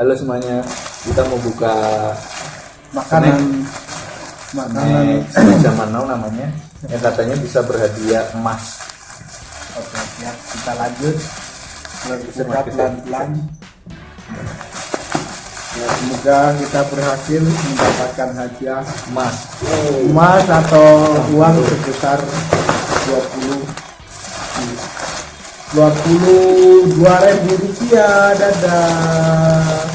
Halo semuanya, kita mau buka makanan. makanan. Snack zaman now namanya yang katanya bisa berhadiah emas. oke siap. Kita lanjut. Bisa buka pakai pelan pelan ya, semoga kita berhasil mendapatkan hadiah Emas. emas atau uang sebesar 20 22 ribu rupiah dadah.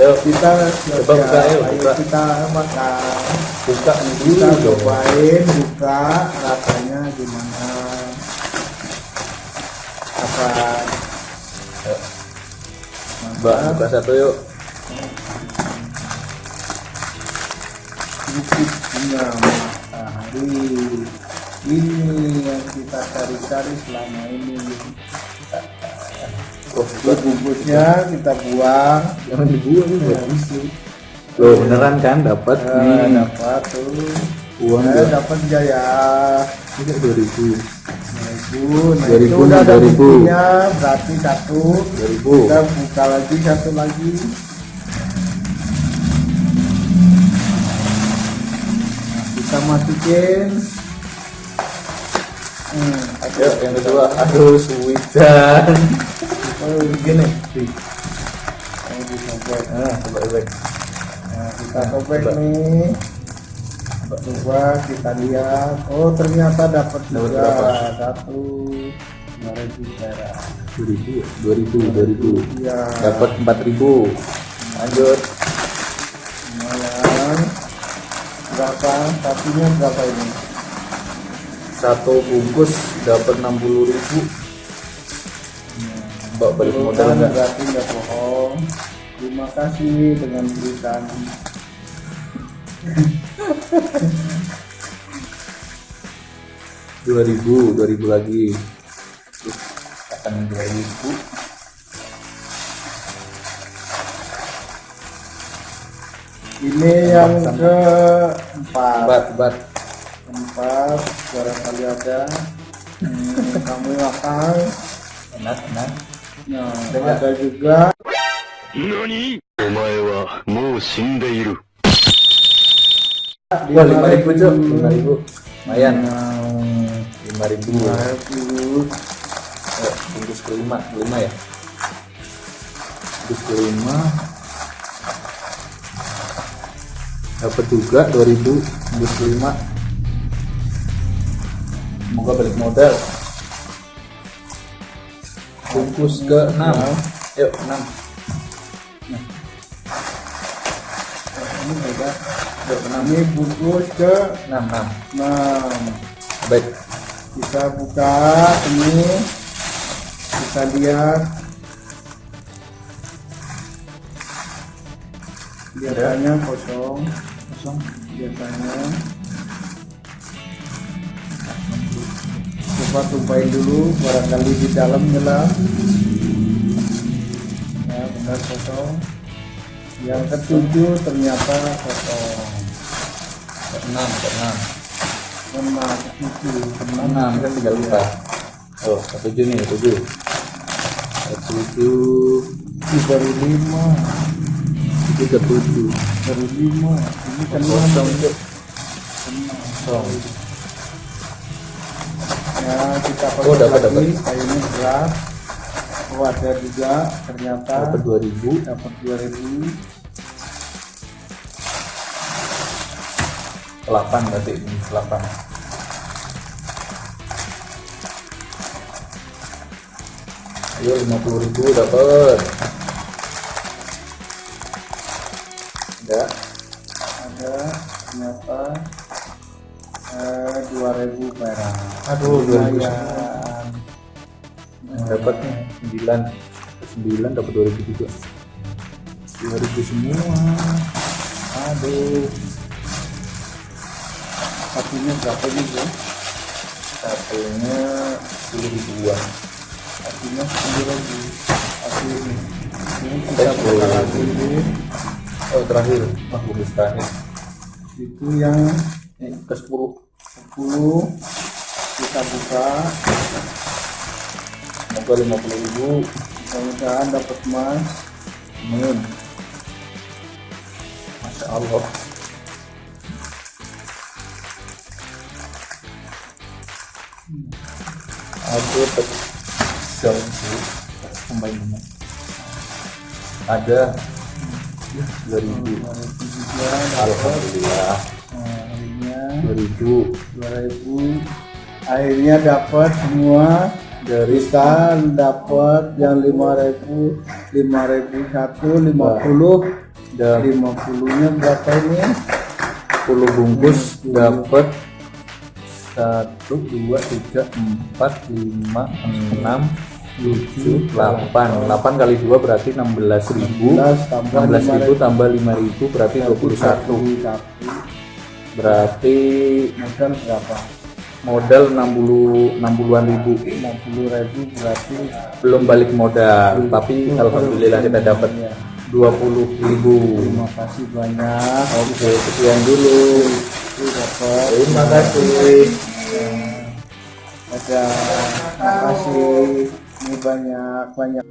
Ayo. Kita Coba buka, ayo, buka. kita makan. Buka kita cobain buka rasanya gimana? Apa. Mbak buka satu yuk. cukup punya matahari ini yang kita cari-cari selama ini. Oh, buat bungkusnya kita buang. Jangan dibuang buat isi. Loh beneran kan? Dapat Eh, nih. dapat tuh. Uang Eh, dua dapat enggak ya Ini dua ribu, 2000 nah 2000 itu udah ada 2000. buktinya. Berarti satu. Dua ribu. kita buka lagi satu lagi. Nah, kita masukin hmm, Ayo yang kedua, aduh suwidan. oh, Gini, yang disobek nah coba coba. nah, kita sobek nih. Coba kita lihat. Oh ternyata dapat juga satu dua ribu perak. Dua ribu, dua ribu, dua ribu. iya. Dapat empat ribu. Lanjut. lumayan. Berapa? Satunya berapa ini Satu bungkus dapat enam puluh ribu. Mbak balik modal enggak? berarti nggak bohong terima kasih dengan berikan Dua ribu, dua ribu lagi. Akan dua ribu. ini yang keempat Empat, lapar, suara kali ada hmm, kamu makan. enak enak nah, Dengan. ada juga Nani? Omae wa mou shindeiru. Wah, lima ribu cok, lima ribu. Lumayan. Nah. Lima ribu. Lima ribu. Eh, bungkus kelima, kelima ya. Bungkus kelima. Dapat juga dua ribu, bungkus kelima. Semoga balik modal. Bungkus ke 6 Yuk 6 ini beda. Yuk 6 ini bungkus ke 6 6 enam. Baik. kita buka ini. Kita lihat. Biasanya kosong. Kosong. biasanya coba tumpahin dulu barangkali di dalam nyala ya benar kosong. Yang ketujuh ternyata kosong. Ke 6 ke 6 enam ketujuh. 6 kan tinggal buka. Oh, ke 7 nih, 7. Ke 7 baru lima. Itu ke 7 baru lima. Ini kan kosong kosong ya kita Oh, dapat, lagi kayaknya berat oh ada juga ternyata dapat 2000 dapat 2000 8 berarti ini 8 ayo 50.000 dapat. Enggak ada ternyata eh, 2000 perak. Aduh, 2000 lumayan. dapat nih 9 9 dapat 2000 juga 2000 semua aduh. Satunya berapa juga satunya 10 ribuan. Satunya 9000 satu ini. Ini kita buka lagi ini. Oh terakhir. Bungkus terakhir itu yang ini ke 10 10 kita buka. Semoga 50.000 mudah-mudahan dapat emas. Amin. Masya Allah. Aku pecel pemain Ada. Dua ribu. juga Alhamdulillah. Akhirnya Dua ribu. 2000 akhirnya dapat semua. Dari kita dapat yang 5000 5001 50 dan 50 nya berapa ini? 10 bungkus dapat satu dua tiga empat lima enam tujuh delapan. Delapan kali dua berarti enam belas ribu. 16 tambah enam belas ribu tambah lima ribu berarti dua puluh satu. Satu berarti modal berapa? Modal enam puluh enam puluhan ribu. 60 ribu berarti belum balik modal tapi alhamdulillah kita dapat ya. dua puluh ribu. Terima kasih banyak. Oke sekian dulu. Dapat terima kasih. Ada. Terima kasih. Ini banyak banyak